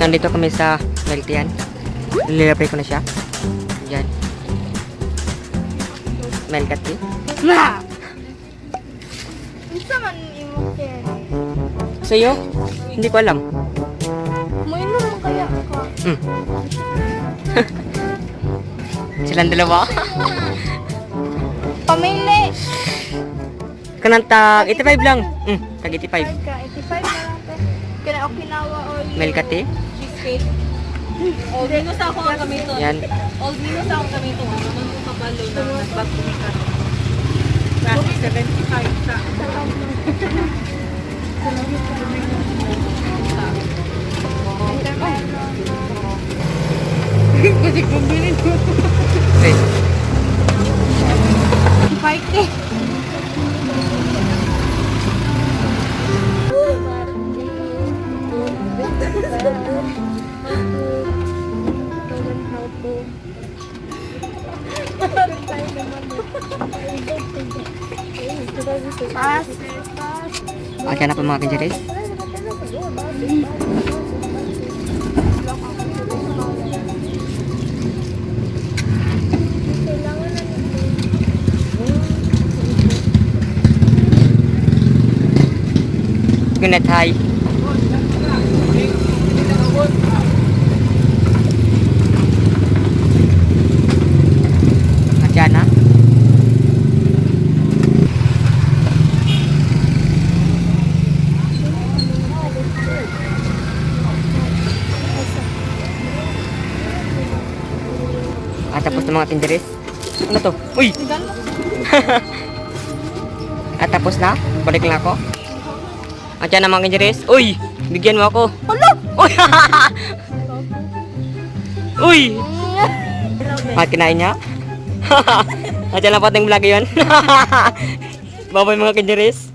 Nandito kami sa milk yan. Nililapay ko na siya. Yan. Tea. Na! Unsa man imo? Sa'yo? Hindi ko alam. Moinom mo kaya ako. Mm. Silang dalawa. Pamili. Kanang tag 85 lang. Mm, tag 85. Ka 85 na lang te. Kaya Okinawa or tea. cheesecake. Old Minos ako ang gamito. Yan. Old Minos ako ang gamito. Ano yung kabalo na nagbago ni ka. Kasi 75 sa. Kasi bumili ko. Hey. Pass. Okay na po mga kinjeris. Good night, hi. At na. At tapos na mga tinderes. Ano to? Uy! At tapos na? Balik lang ako. At yan na mga tinderes. Uy! Bigyan mo ako. Hala! Uy! Uy! At kinain niya? At yan lang po ating vlog yun. Bye-bye mga kinderes.